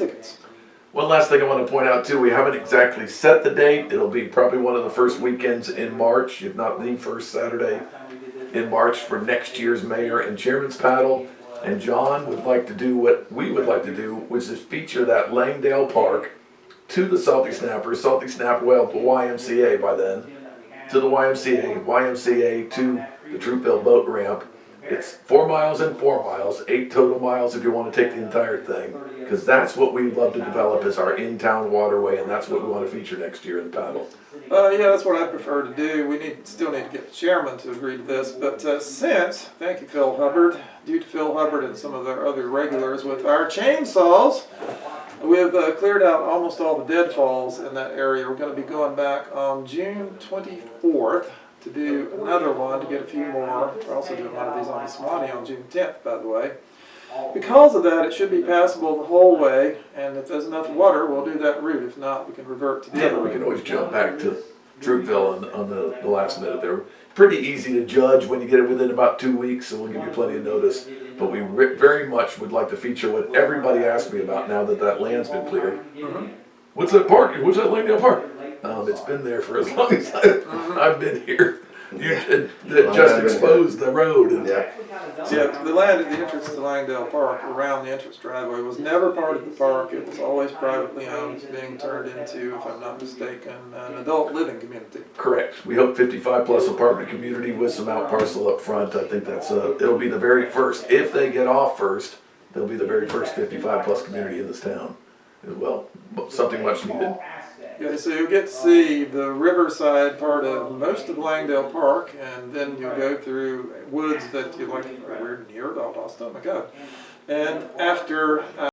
tickets. One last thing I want to point out too, we haven't exactly set the date. It'll be probably one of the first weekends in March, if not the first Saturday in March for next year's mayor and chairman's paddle. And John would like to do what we would like to do, which is feature that Langdale Park to the Salty Snapper, Salty Snap well to YMCA by then, to the YMCA, YMCA to the Troupville boat ramp. It's four miles and four miles, eight total miles if you want to take the entire thing. Because that's what we'd love to develop as our in-town waterway, and that's what we want to feature next year in the paddle. Uh, yeah, that's what I prefer to do. We need, still need to get the chairman to agree to this, but uh, since, thank you Phil Hubbard, due to Phil Hubbard and some of our other regulars with our chainsaws, we've uh, cleared out almost all the deadfalls in that area. We're gonna be going back on June twenty-fourth to do another one, to get a few more. We're also doing one of these on the Swanee on June tenth, by the way. Because of that, it should be passable the whole way, and if there's enough water, we'll do that route. If not, we can revert to the Yeah, other we route. can always jump back to Troupville on, on the, the last minute. They're pretty easy to judge when you get it within about two weeks, so we'll give you plenty of notice. But we re- very much would like to feature what everybody asked me about now that that land's been cleared. Mm-hmm. What's that park? What's that Langdale Park? Um, it's been there for as long as I, I've been here. You, it, it just exposed the road and Yeah, Yeah, the land at the entrance to Langdale Park, around the entrance driveway, was never part of the park. It was always privately owned, It's being turned into, if I'm not mistaken, an adult living community. Correct. We hope fifty-five plus apartment community with some out parcel up front. I think that's uh it'll be the very first, if they get off first, they'll be the very first fifty-five plus community in this town as well. Something much needed. Yeah, so you'll get to see the riverside part of most of Langdale Park, and then you'll go through woods that you like, we're near Valdosta, oh my god. And after, uh,